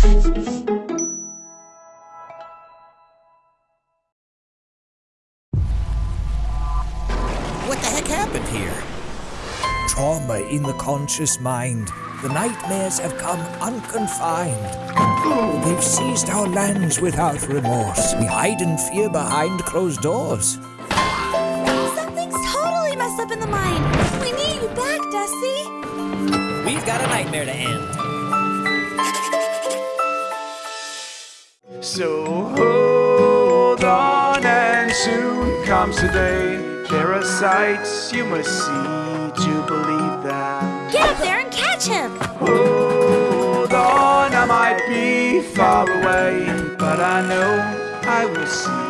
What the heck happened here? Trauma in the conscious mind. The nightmares have come unconfined. They've seized our lands without remorse. We hide in fear behind closed doors. Something's totally messed up in the mind. We need you back, Dusty. We've got a nightmare to end. So hold on, and soon comes the day. There are sights you must see to believe that. Get up there and catch him. Hold on, I might be far away, but I know I will see